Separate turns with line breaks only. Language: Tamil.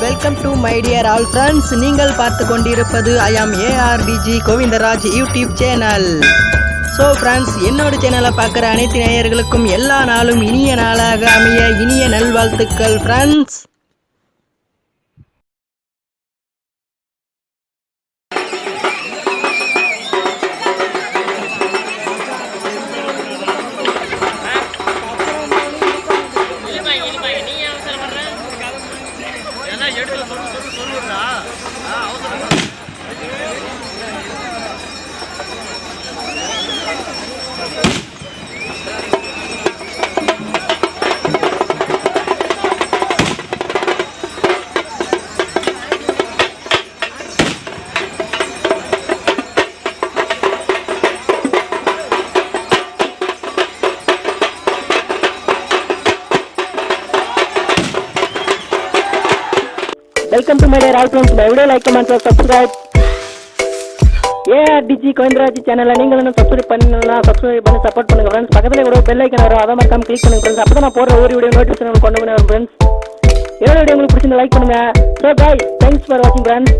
Welcome to my dear all friends நீங்கள் பார்த்து கொண்டிருப்பது I am ARTG Govindaraj YouTube channel so friends என்னோட சேனலை பார்க்குற அனைத்து நேயர்களுக்கும் எல்லா நாளும் இனிய நாளாக அமைய இனிய நல்வாழ்த்துக்கள் ஃப்ரெண்ட்ஸ் எடுக்கல சொல்லு சொல்லு சொல்லுடா welcome to my dear all friends my video like comment subscribe AR TG Govindaraj சேனலில் நீங்கள் இன்னும் சப்ஸ்கிரைப் பண்ணலாம் சப்ஸ்கிரைப் பண்ணி சப்போர்ட் பண்ணுங்கள் ஃப்ரெண்ட்ஸ் பக்கத்தில் கூட பெல் ஐக்கன் வரும். அதை மறக்காம கிளிக் பண்ணுங்க ஃப்ரெண்ட்ஸ் அப்போ நான் போகிற ஒரு வீடியோ நோட்டிஃபிகேஷன் கொண்டு வந்து வரும் ஃப்ரெண்ட்ஸ் என்னோட வீடியோ உங்களுக்கு பிடிச்சிருந்த லைக் பண்ணுங்கள் ஸோ பாய் தேங்க்ஸ் ஃபார் வாட்சிங் ஃப்ரெண்ட்ஸ்